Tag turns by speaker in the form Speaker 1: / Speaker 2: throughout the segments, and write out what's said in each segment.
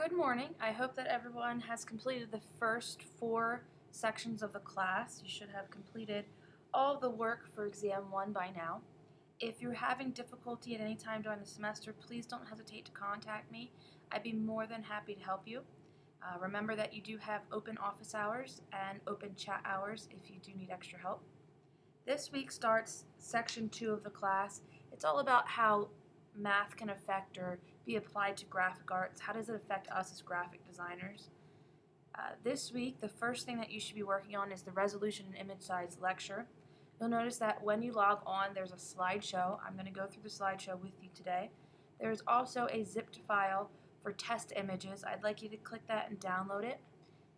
Speaker 1: Good morning. I hope that everyone has completed the first four sections of the class. You should have completed all the work for exam one by now. If you're having difficulty at any time during the semester, please don't hesitate to contact me. I'd be more than happy to help you. Uh, remember that you do have open office hours and open chat hours if you do need extra help. This week starts section two of the class. It's all about how math can affect or be applied to graphic arts. How does it affect us as graphic designers? Uh, this week, the first thing that you should be working on is the resolution and image size lecture. You'll notice that when you log on, there's a slideshow. I'm going to go through the slideshow with you today. There's also a zipped file for test images. I'd like you to click that and download it.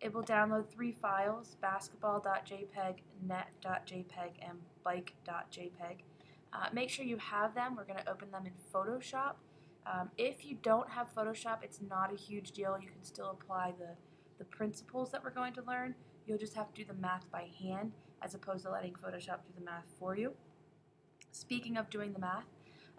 Speaker 1: It will download three files, basketball.jpg, net.jpg, and bike.jpg. Uh, make sure you have them. We're going to open them in Photoshop. Um, if you don't have Photoshop, it's not a huge deal. You can still apply the, the principles that we're going to learn. You'll just have to do the math by hand as opposed to letting Photoshop do the math for you. Speaking of doing the math,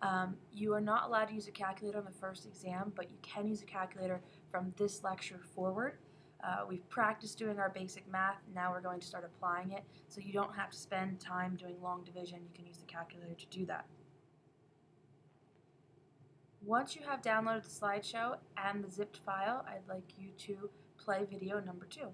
Speaker 1: um, you are not allowed to use a calculator on the first exam, but you can use a calculator from this lecture forward. Uh, we've practiced doing our basic math, now we're going to start applying it, so you don't have to spend time doing long division, you can use the calculator to do that. Once you have downloaded the slideshow and the zipped file, I'd like you to play video number two.